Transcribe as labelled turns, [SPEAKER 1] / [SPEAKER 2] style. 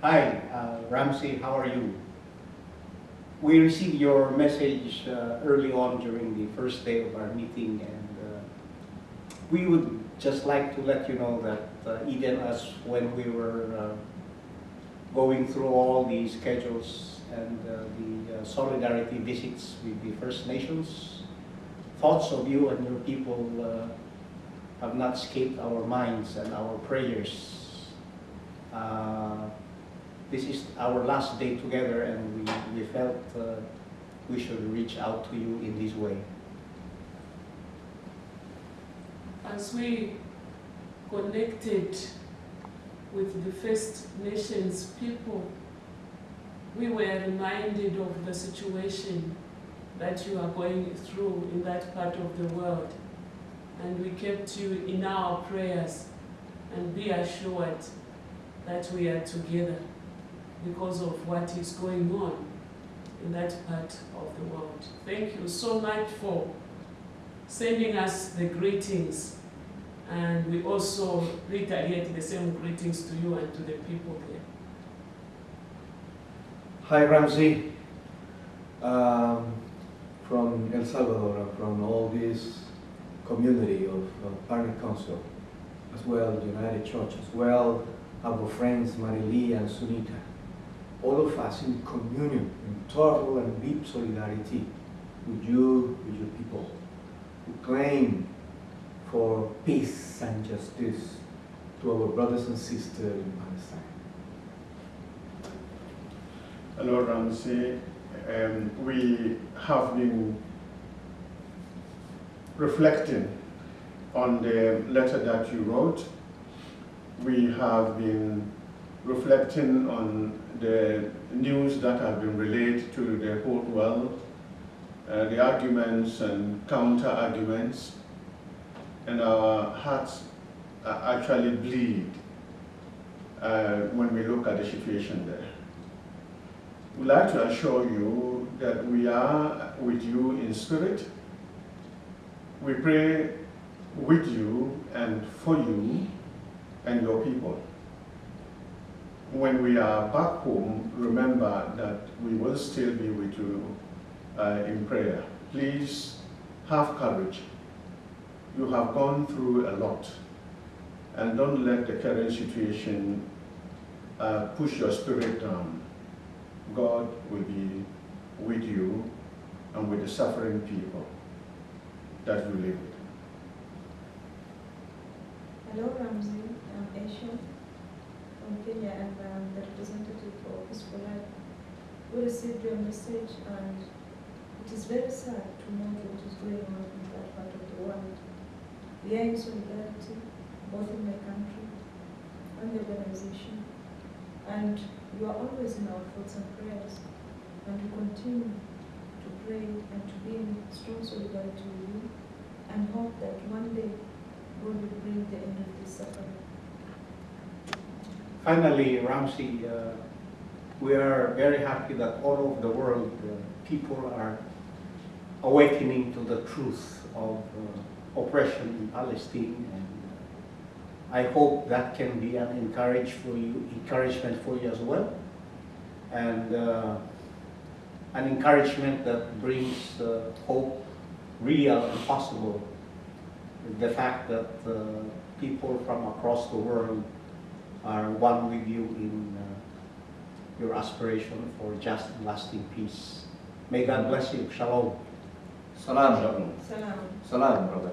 [SPEAKER 1] Hi, uh, Ramsey, how are you? We received your message uh, early on during the first day of our meeting and uh, we would just like to let you know that uh, Eden, us, when we were uh, going through all the schedules and uh, the solidarity visits with the First Nations, thoughts of you and your people have not escaped our minds and our prayers. This is our last day together and we, we felt uh, we should reach out to you in this way.
[SPEAKER 2] As we connected with the First Nations people, we were reminded of the situation that you are going through in that part of the world. And we kept you in our prayers and be assured that we are together because of what is going on in that part of the world. Thank you so much for sending us the greetings and we also reiterate the same greetings to you and to the people there.
[SPEAKER 3] Hi Ramsey, um, from El Salvador, from all this community of uh, Partner Council, as well United Church, as well our friends Marily and Sunita, all of us in communion, in total and deep solidarity with you, with your people, who claim for peace and justice to our brothers and sisters in Palestine.
[SPEAKER 4] Hello, Ramsey. Um, we have been reflecting on the letter that you wrote. We have been reflecting on the news that have been relayed to the whole world, uh, the arguments and counter-arguments, and our hearts actually bleed uh, when we look at the situation there. We'd like to assure you that we are with you in spirit. We pray with you and for you and your people. When we are back home, remember that we will still be with you uh, in prayer. Please have courage. You have gone through a lot and don't let the current situation uh, push your spirit down. God will be with you and with the suffering people that you live with.
[SPEAKER 5] Hello, Ramsey. I'm Aisha Kenya and I'm the representative for Peaceful Life. We received your message and it is very sad to know what is going on in that part of the world. We are in solidarity, both in my country and the organization. And you are always in our thoughts and prayers. And we continue to pray and to be in strong solidarity with you and hope that one day God will bring the end of this suffering.
[SPEAKER 1] Finally, Ramsey, uh, we are very happy that all over the world uh, people are awakening to the truth of uh, oppression in Palestine and I hope that can be an encourage for you, encouragement for you as well, and uh, an encouragement that brings uh, hope, real and possible. The fact that uh, people from across the world are one with you in uh, your aspiration for just and lasting peace. May God bless you. Shalom.
[SPEAKER 3] Salam, Shalom.
[SPEAKER 5] Salam.
[SPEAKER 3] Salam, brother.